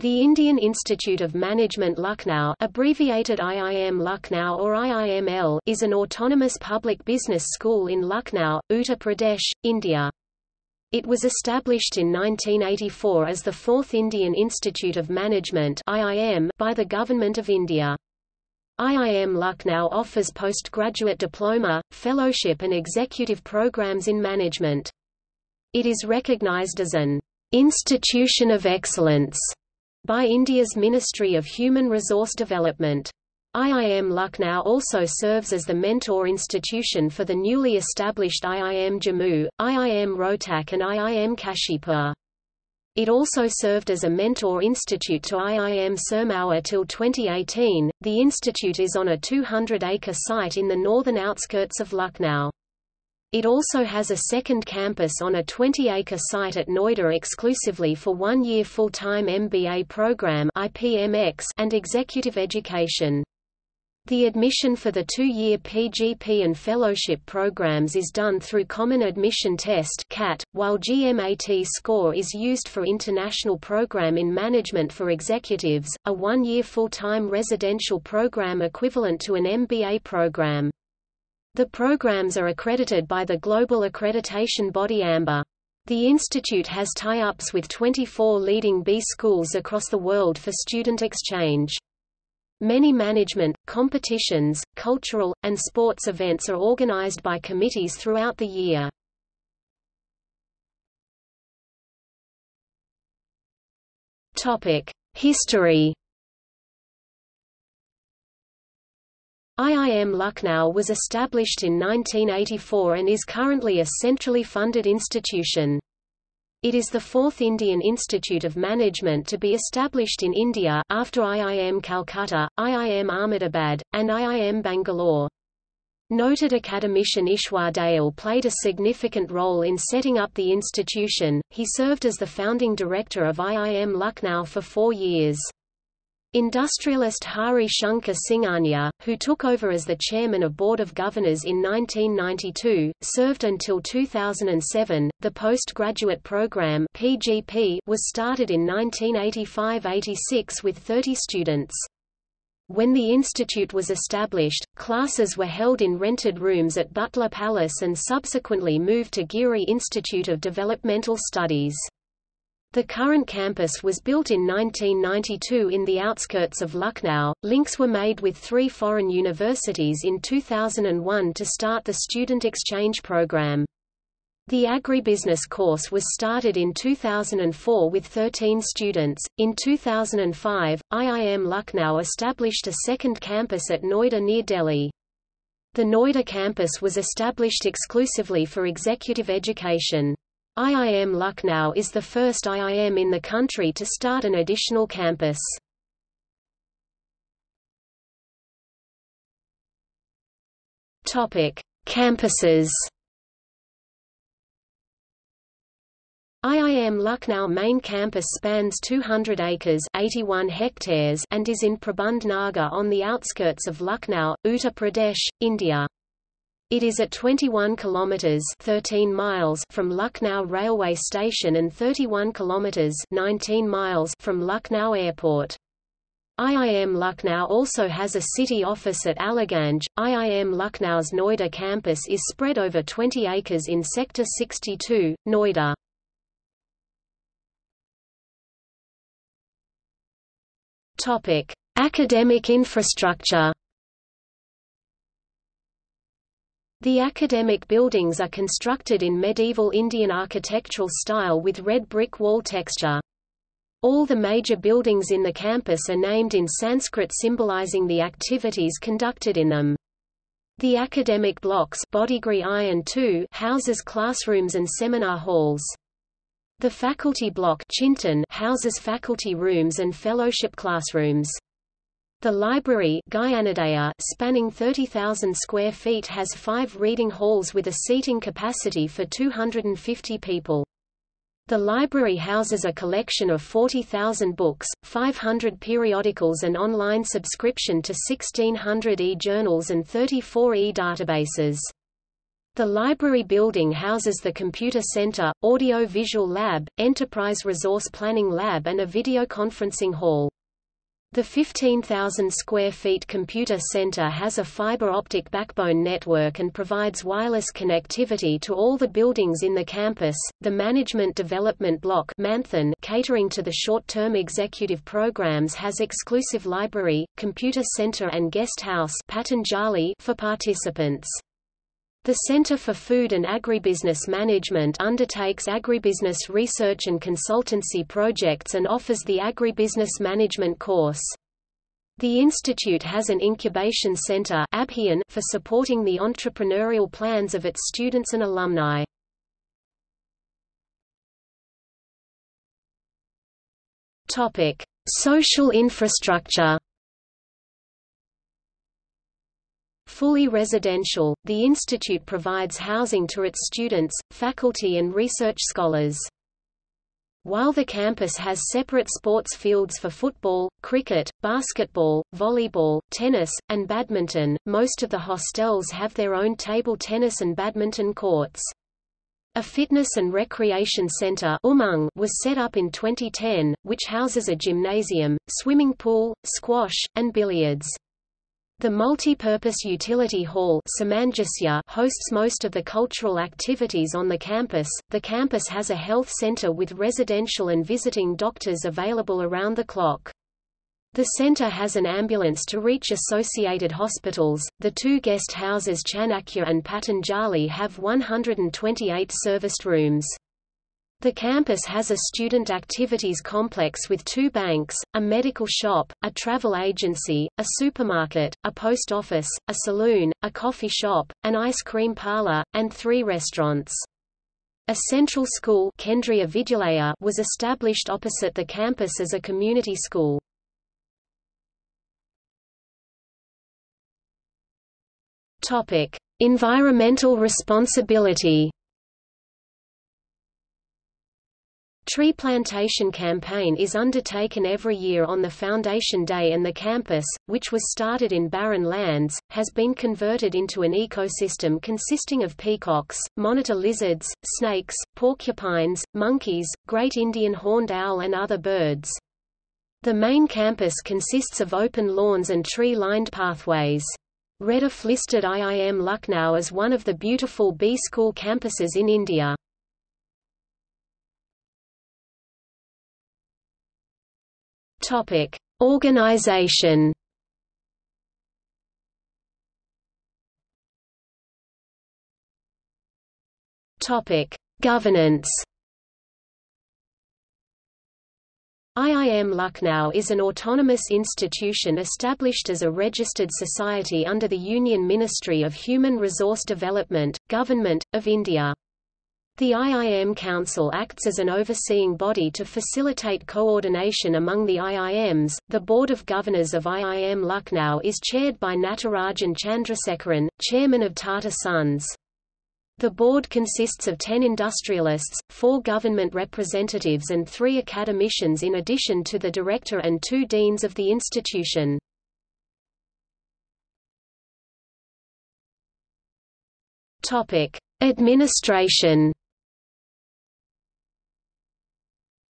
The Indian Institute of Management Lucknow abbreviated IIM Lucknow or IIML is an autonomous public business school in Lucknow, Uttar Pradesh, India. It was established in 1984 as the Fourth Indian Institute of Management IIM by the Government of India. IIM Lucknow offers postgraduate diploma, fellowship and executive programs in management. It is recognized as an institution of excellence by India's Ministry of Human Resource Development. IIM Lucknow also serves as the mentor institution for the newly established IIM Jammu, IIM Rohtak and IIM Kashipur. It also served as a mentor institute to IIM Sirmaur till 2018. The institute is on a 200-acre site in the northern outskirts of Lucknow. It also has a second campus on a 20-acre site at Noida exclusively for one-year full-time MBA program and executive education. The admission for the two-year PGP and fellowship programs is done through Common Admission Test CAT, while GMAT score is used for International Program in Management for Executives, a one-year full-time residential program equivalent to an MBA program. The programs are accredited by the global accreditation body AMBA. The institute has tie-ups with 24 leading B schools across the world for student exchange. Many management, competitions, cultural, and sports events are organized by committees throughout the year. History IIM Lucknow was established in 1984 and is currently a centrally funded institution. It is the fourth Indian Institute of Management to be established in India after IIM Calcutta, IIM Ahmedabad, and IIM Bangalore. Noted academician Ishwar Dayal played a significant role in setting up the institution, he served as the founding director of IIM Lucknow for four years. Industrialist Hari Shankar Singhania, who took over as the chairman of Board of Governors in 1992, served until 2007. The postgraduate program (PGP) was started in 1985-86 with 30 students. When the institute was established, classes were held in rented rooms at Butler Palace and subsequently moved to Giri Institute of Developmental Studies. The current campus was built in 1992 in the outskirts of Lucknow. Links were made with three foreign universities in 2001 to start the student exchange program. The agribusiness course was started in 2004 with 13 students. In 2005, IIM Lucknow established a second campus at Noida near Delhi. The Noida campus was established exclusively for executive education. IIM Lucknow is the first IIM in the country to start an additional campus. Topic: Campuses. IIM Lucknow main campus spans 200 acres 81 hectares and is in Prabandh Nagar on the outskirts of Lucknow, Uttar Pradesh, India. It is at 21 kilometers 13 miles from Lucknow railway station and 31 kilometers 19 miles from Lucknow airport. IIM Lucknow also has a city office at Aliganj. IIM Lucknow's Noida campus is spread over 20 acres in Sector 62, Noida. Topic: Academic infrastructure. The academic buildings are constructed in medieval Indian architectural style with red brick wall texture. All the major buildings in the campus are named in Sanskrit symbolizing the activities conducted in them. The academic blocks I and II houses classrooms and seminar halls. The faculty block Chintan houses faculty rooms and fellowship classrooms. The library Gyanodaya, spanning 30,000 square feet has five reading halls with a seating capacity for 250 people. The library houses a collection of 40,000 books, 500 periodicals and online subscription to 1,600 e-journals and 34 e-databases. The library building houses the Computer Center, Audio-Visual Lab, Enterprise Resource Planning Lab and a videoconferencing hall. The 15,000 square feet computer center has a fiber optic backbone network and provides wireless connectivity to all the buildings in the campus. The Management Development Block Manthan catering to the short-term executive programs has exclusive library, computer center and guest house Patanjali for participants. The Center for Food and Agribusiness Management undertakes agribusiness research and consultancy projects and offers the Agribusiness Management course. The institute has an incubation center for supporting the entrepreneurial plans of its students and alumni. Social infrastructure Fully residential, the institute provides housing to its students, faculty and research scholars. While the campus has separate sports fields for football, cricket, basketball, volleyball, tennis, and badminton, most of the hostels have their own table tennis and badminton courts. A fitness and recreation center Umang was set up in 2010, which houses a gymnasium, swimming pool, squash, and billiards. The multi-purpose utility hall hosts most of the cultural activities on the campus. The campus has a health center with residential and visiting doctors available around the clock. The center has an ambulance to reach associated hospitals. The two guest houses Chanakya and Patanjali have 128 serviced rooms. The campus has a student activities complex with two banks, a medical shop, a travel agency, a supermarket, a post office, a saloon, a coffee shop, an ice cream parlor, and three restaurants. A central school was established opposite the campus as a community school. Environmental responsibility Tree plantation campaign is undertaken every year on the Foundation Day and the campus, which was started in barren lands, has been converted into an ecosystem consisting of peacocks, monitor lizards, snakes, porcupines, monkeys, great Indian horned owl and other birds. The main campus consists of open lawns and tree-lined pathways. Rediff listed IIM Lucknow as one of the beautiful B-school campuses in India. Topic: Organization. Topic: Governance. IIM Lucknow is an autonomous institution established as a registered society under the Union Ministry of Human Resource Development, Government, of India. The IIM Council acts as an overseeing body to facilitate coordination among the IIMs. The Board of Governors of IIM Lucknow is chaired by Natarajan Chandrasekaran, chairman of Tata Sons. The board consists of 10 industrialists, 4 government representatives and 3 academicians in addition to the director and 2 deans of the institution. Topic: Administration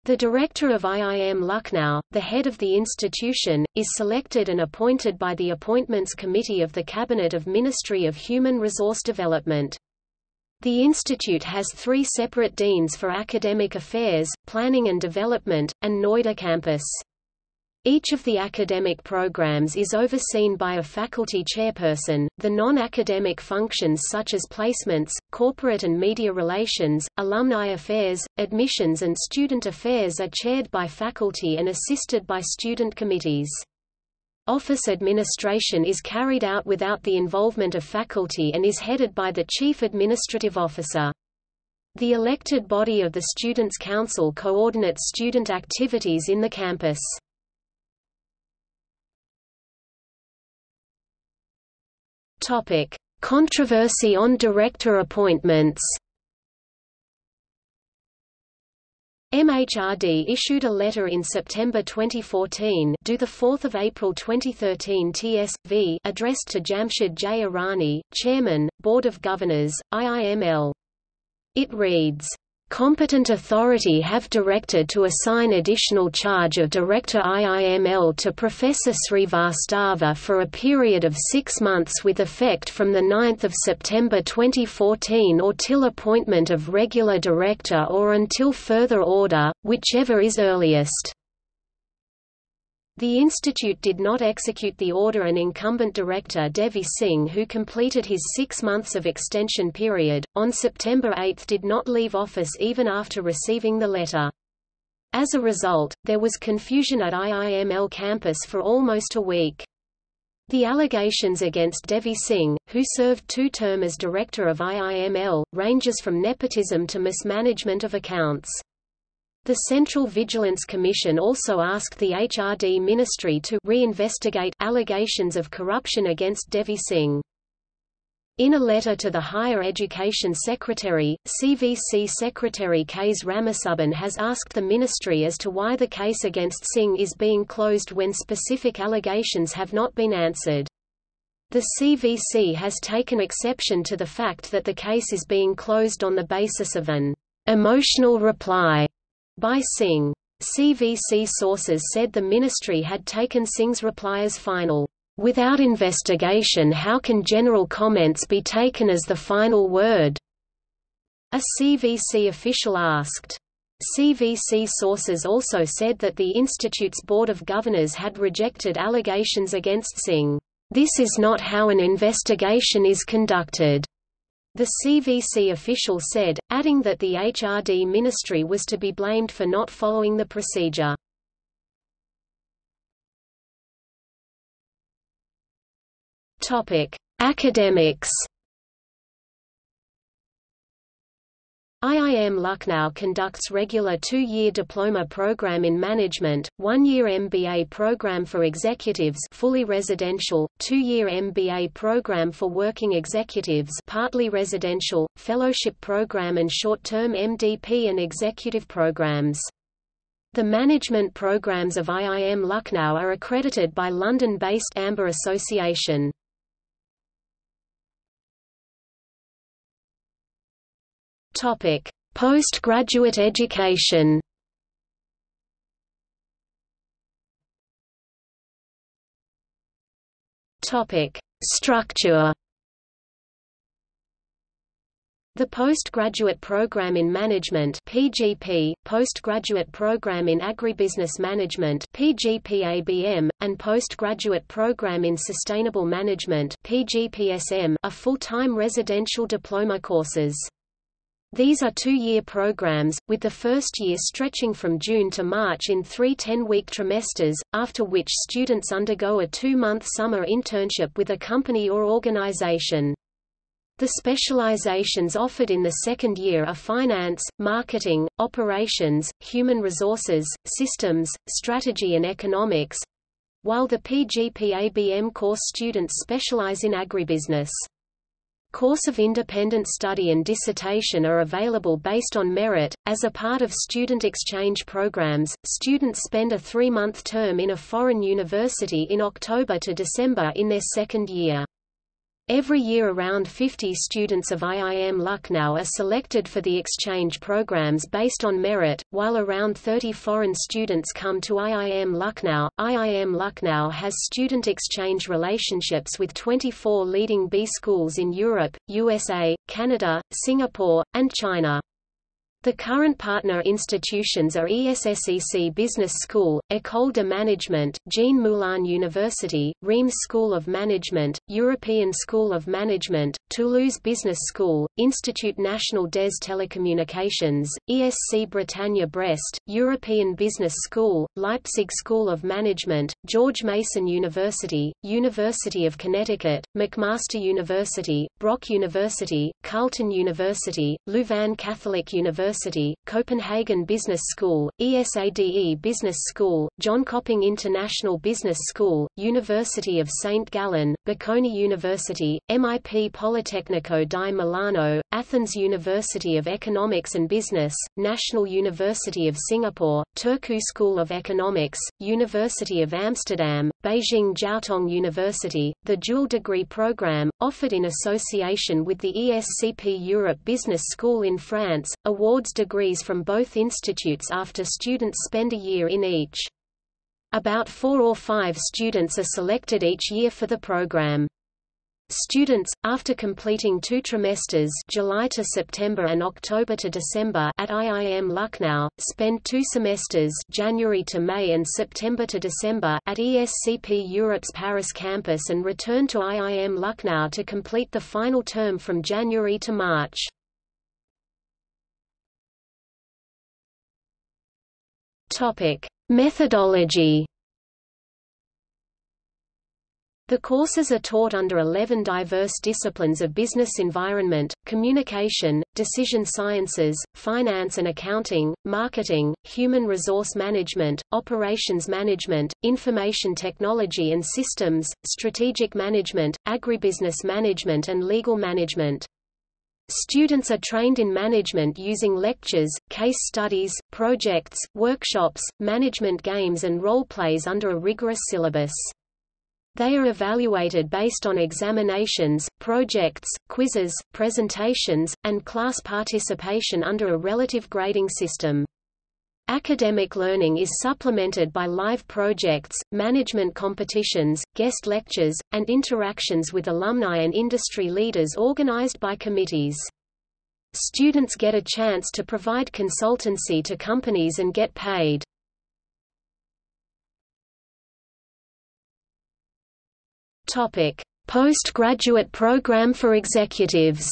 The director of IIM Lucknow, the head of the institution, is selected and appointed by the Appointments Committee of the Cabinet of Ministry of Human Resource Development. The institute has three separate deans for academic affairs, planning and development, and Noida campus. Each of the academic programs is overseen by a faculty chairperson. The non academic functions such as placements, corporate and media relations, alumni affairs, admissions, and student affairs are chaired by faculty and assisted by student committees. Office administration is carried out without the involvement of faculty and is headed by the Chief Administrative Officer. The elected body of the Students' Council coordinates student activities in the campus. Topic: Controversy on director appointments. MHRD issued a letter in September 2014 due 4 April 2013 TSV addressed to Jamshed J. Irani, Chairman, Board of Governors, IIML. It reads, Competent authority have directed to assign additional charge of Director IIML to Professor Srivastava for a period of six months with effect from 9 September 2014 or till appointment of regular director or until further order, whichever is earliest. The institute did not execute the order and incumbent director Devi Singh who completed his six months of extension period, on September 8 did not leave office even after receiving the letter. As a result, there was confusion at IIML campus for almost a week. The allegations against Devi Singh, who served two term as director of IIML, ranges from nepotism to mismanagement of accounts. The Central Vigilance Commission also asked the HRD Ministry to reinvestigate allegations of corruption against Devi Singh. In a letter to the Higher Education Secretary, CVC Secretary Ks Ramasubban has asked the ministry as to why the case against Singh is being closed when specific allegations have not been answered. The CVC has taken exception to the fact that the case is being closed on the basis of an emotional reply by Singh. CVC sources said the ministry had taken Singh's reply as final. Without investigation how can general comments be taken as the final word? A CVC official asked. CVC sources also said that the Institute's Board of Governors had rejected allegations against Singh. This is not how an investigation is conducted. The CVC official said, adding that the HRD ministry was to be blamed for not following the procedure. Topic: Academics IIM Lucknow conducts regular two-year diploma program in management, one-year MBA program for executives fully residential, two-year MBA program for working executives partly residential, fellowship program and short-term MDP and executive programs. The management programs of IIM Lucknow are accredited by London-based AMBA Association. Topic: Postgraduate education. Topic: Structure. The Postgraduate Program in Management (PGP), Postgraduate Program in Agribusiness Management (PGPABM), and Postgraduate Program in Sustainable Management (PGPSM) are full-time residential diploma courses. These are two-year programs, with the first year stretching from June to March in three 10-week trimesters, after which students undergo a two-month summer internship with a company or organization. The specializations offered in the second year are finance, marketing, operations, human resources, systems, strategy and economics, while the PGPABM course students specialize in agribusiness. Course of independent study and dissertation are available based on merit. As a part of student exchange programs, students spend a three-month term in a foreign university in October to December in their second year. Every year around 50 students of IIM Lucknow are selected for the exchange programs based on merit, while around 30 foreign students come to IIM Lucknow. IIM Lucknow has student exchange relationships with 24 leading B schools in Europe, USA, Canada, Singapore, and China. The current partner institutions are ESSEC Business School, École de Management, Jean Moulin University, Reims School of Management, European School of Management, Toulouse Business School, Institut National des Télécommunications, ESC Bretagne Brest, European Business School, Leipzig School of Management, George Mason University, University of Connecticut, McMaster University, Brock University, Carleton University, Louvain Catholic University University, Copenhagen Business School, ESADE Business School, Jönköping International Business School, University of St. Gallen, Bocconi University, MIP Politecnico di Milano, Athens University of Economics and Business, National University of Singapore, Turku School of Economics, University of Amsterdam, Beijing Jiaotong University. The dual degree program, offered in association with the ESCP Europe Business School in France, degrees from both institutes after students spend a year in each. About four or five students are selected each year for the program. Students, after completing two trimesters July to September and October to December at IIM Lucknow, spend two semesters January to May and September to December at ESCP Europe's Paris campus and return to IIM Lucknow to complete the final term from January to March. Methodology the courses are taught under 11 diverse disciplines of business environment, communication, decision sciences, finance and accounting, marketing, human resource management, operations management, information technology and systems, strategic management, agribusiness management and legal management. Students are trained in management using lectures, case studies, projects, workshops, management games and role plays under a rigorous syllabus. They are evaluated based on examinations, projects, quizzes, presentations, and class participation under a relative grading system. Academic learning is supplemented by live projects, management competitions, guest lectures, and interactions with alumni and industry leaders organized by committees. Students get a chance to provide consultancy to companies and get paid. Postgraduate Program for Executives.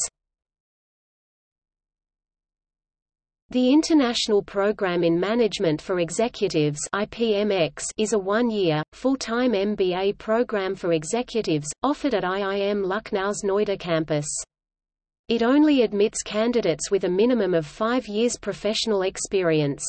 The International Program in Management for Executives (IPMX) is a one-year, full-time MBA program for executives offered at IIM Lucknow's Noida campus. It only admits candidates with a minimum of 5 years professional experience.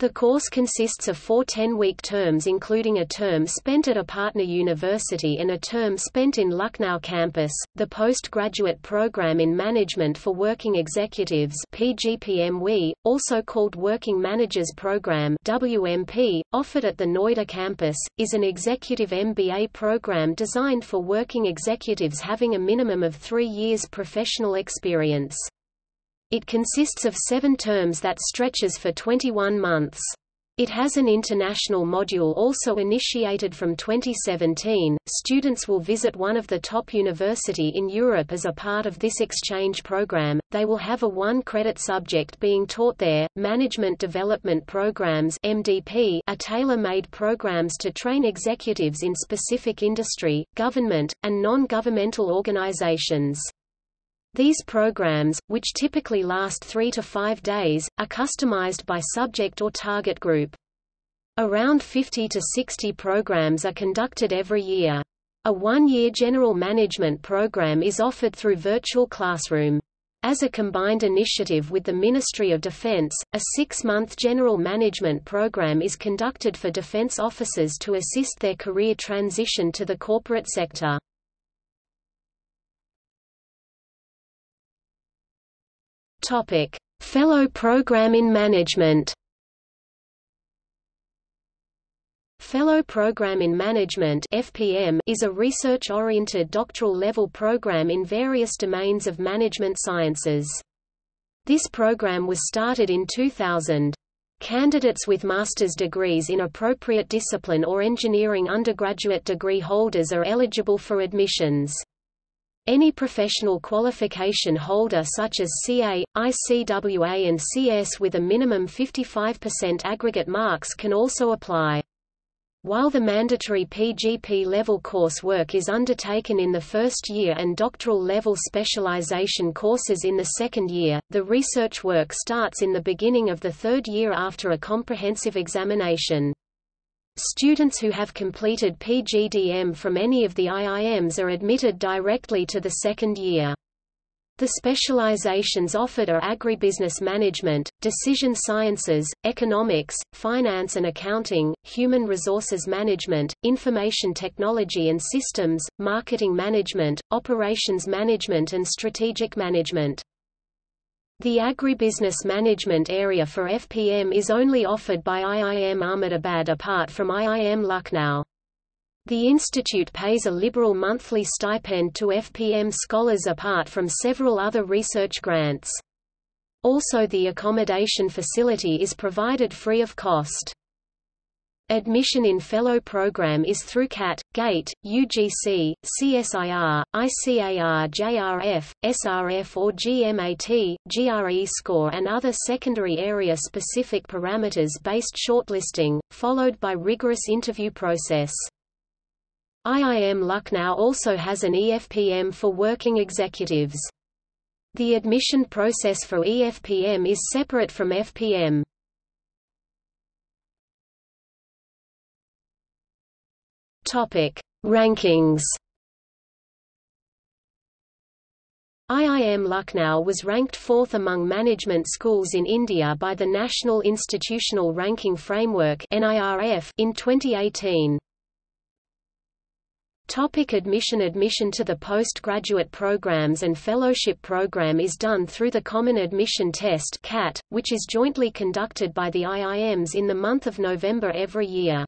The course consists of four 10-week terms including a term spent at a partner university and a term spent in Lucknow campus. The postgraduate program in Management for Working Executives (PGPMW), also called Working Managers Program (WMP), offered at the Noida campus, is an executive MBA program designed for working executives having a minimum of 3 years professional experience. It consists of seven terms that stretches for 21 months. It has an international module also initiated from 2017. Students will visit one of the top university in Europe as a part of this exchange program. They will have a one-credit subject being taught there. Management Development Programs (MDP) are tailor-made programs to train executives in specific industry, government, and non-governmental organizations. These programs, which typically last three to five days, are customized by subject or target group. Around 50 to 60 programs are conducted every year. A one-year general management program is offered through Virtual Classroom. As a combined initiative with the Ministry of Defense, a six-month general management program is conducted for defense officers to assist their career transition to the corporate sector. Topic: Fellow Program in Management. Fellow Program in Management (FPM) is a research-oriented doctoral level program in various domains of management sciences. This program was started in 2000. Candidates with master's degrees in appropriate discipline or engineering undergraduate degree holders are eligible for admissions. Any professional qualification holder such as CA, ICWA and CS with a minimum 55% aggregate marks can also apply. While the mandatory PGP level coursework is undertaken in the first year and doctoral level specialization courses in the second year, the research work starts in the beginning of the third year after a comprehensive examination. Students who have completed PGDM from any of the IIMs are admitted directly to the second year. The specializations offered are agribusiness management, decision sciences, economics, finance and accounting, human resources management, information technology and systems, marketing management, operations management and strategic management. The agribusiness management area for FPM is only offered by IIM Ahmedabad apart from IIM Lucknow. The institute pays a liberal monthly stipend to FPM scholars apart from several other research grants. Also the accommodation facility is provided free of cost. Admission in Fellow program is through CAT, GATE, UGC, CSIR, ICAR JRF, SRF or GMAT, GRE score and other secondary area-specific parameters-based shortlisting, followed by rigorous interview process. IIM Lucknow also has an EFPM for working executives. The admission process for EFPM is separate from FPM. Topic: Rankings. IIM Lucknow was ranked fourth among management schools in India by the National Institutional Ranking Framework in 2018. Topic admission Admission to the postgraduate programs and fellowship program is done through the Common Admission Test CAT, which is jointly conducted by the IIMs in the month of November every year.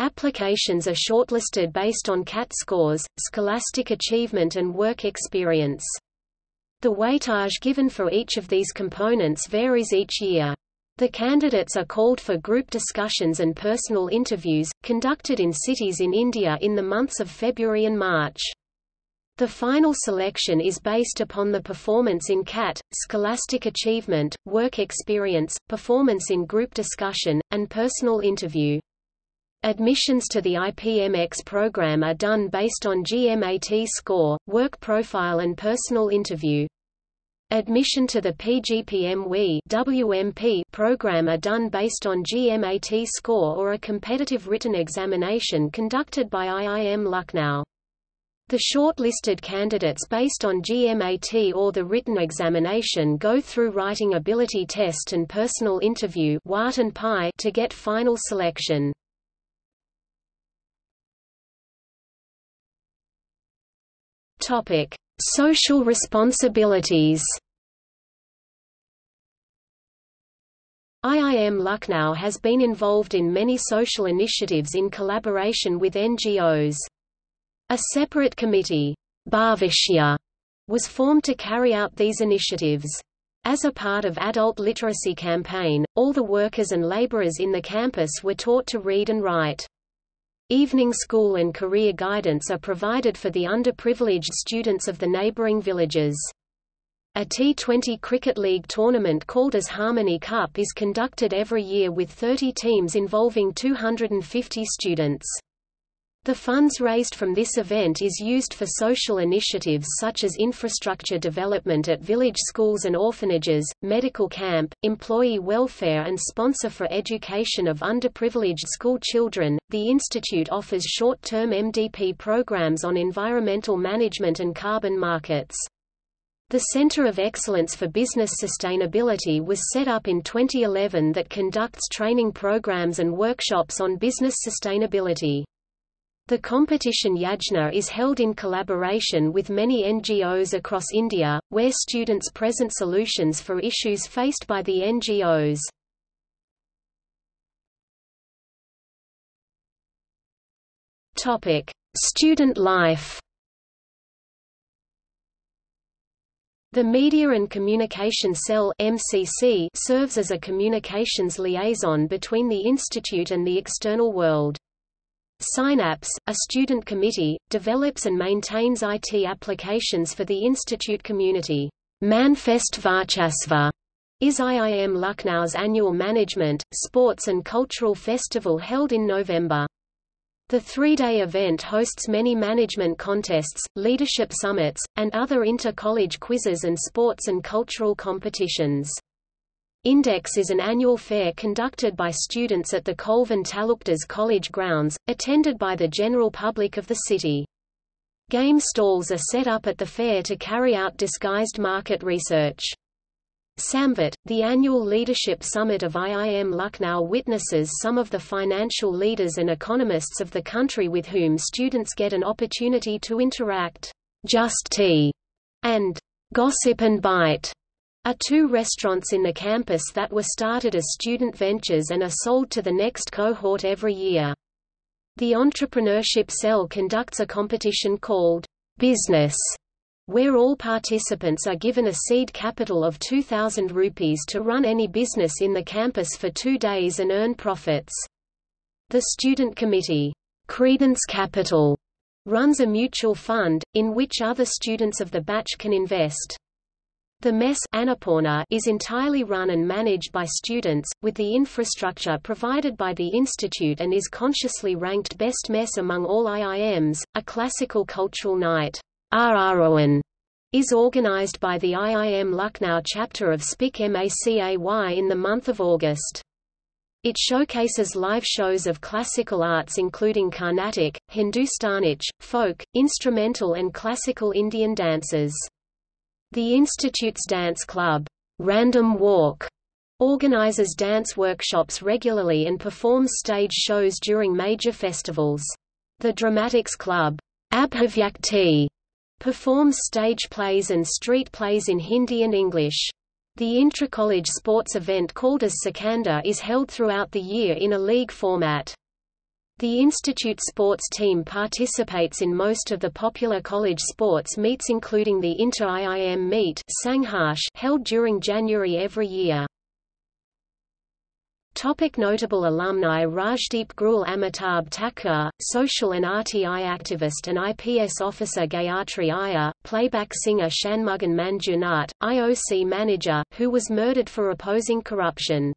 Applications are shortlisted based on CAT scores, scholastic achievement and work experience. The weightage given for each of these components varies each year. The candidates are called for group discussions and personal interviews, conducted in cities in India in the months of February and March. The final selection is based upon the performance in CAT, scholastic achievement, work experience, performance in group discussion, and personal interview. Admissions to the IPMX program are done based on GMAT score, work profile and personal interview. Admission to the PGPM WMP program are done based on GMAT score or a competitive written examination conducted by IIM Lucknow. The shortlisted candidates based on GMAT or the written examination go through writing ability test and personal interview to get final selection. Topic: Social responsibilities IIM Lucknow has been involved in many social initiatives in collaboration with NGOs. A separate committee, Bhavishya, was formed to carry out these initiatives. As a part of adult literacy campaign, all the workers and laborers in the campus were taught to read and write. Evening school and career guidance are provided for the underprivileged students of the neighboring villages. A T20 Cricket League tournament called as Harmony Cup is conducted every year with 30 teams involving 250 students. The funds raised from this event is used for social initiatives such as infrastructure development at village schools and orphanages, medical camp, employee welfare, and sponsor for education of underprivileged school children. The Institute offers short term MDP programs on environmental management and carbon markets. The Center of Excellence for Business Sustainability was set up in 2011 that conducts training programs and workshops on business sustainability. The competition Yajna is held in collaboration with many NGOs across India, where students present solutions for issues faced by the NGOs. Topic: Student life. The Media and Communication Cell (MCC) serves as a communications liaison between the institute and the external world. Synapse, a student committee, develops and maintains IT applications for the institute community. Manfest Varchasva is IIM Lucknow's annual management, sports and cultural festival held in November. The three-day event hosts many management contests, leadership summits, and other inter-college quizzes and sports and cultural competitions. Index is an annual fair conducted by students at the Colvin Talukdars College grounds, attended by the general public of the city. Game stalls are set up at the fair to carry out disguised market research. Samvat, the annual leadership summit of IIM Lucknow witnesses some of the financial leaders and economists of the country with whom students get an opportunity to interact. Just Tea and Gossip and Bite are two restaurants in the campus that were started as student ventures and are sold to the next cohort every year. The entrepreneurship cell conducts a competition called Business, where all participants are given a seed capital of 2,000 rupees to run any business in the campus for two days and earn profits. The student committee, Credence Capital, runs a mutual fund, in which other students of the batch can invest. The mess Annapurna is entirely run and managed by students, with the infrastructure provided by the institute and is consciously ranked best mess among all IIMs. A classical cultural night, RRON, is organized by the IIM Lucknow chapter of SPIC MACAY in the month of August. It showcases live shows of classical arts including Carnatic, Hindustanic, folk, instrumental and classical Indian dances. The Institute's dance club, Random Walk, organizes dance workshops regularly and performs stage shows during major festivals. The Dramatics Club, Abhivyakti, performs stage plays and street plays in Hindi and English. The intra-college sports event called as Sikandar is held throughout the year in a league format. The institute sports team participates in most of the popular college sports meets including the Inter-IIM meet Sangharsh held during January every year. Topic notable alumni Rajdeep Grewal Amitabh Thakur, social and RTI activist and IPS officer Gayatri Iyer, playback singer Shanmughan Manjunath, IOC manager, who was murdered for opposing corruption.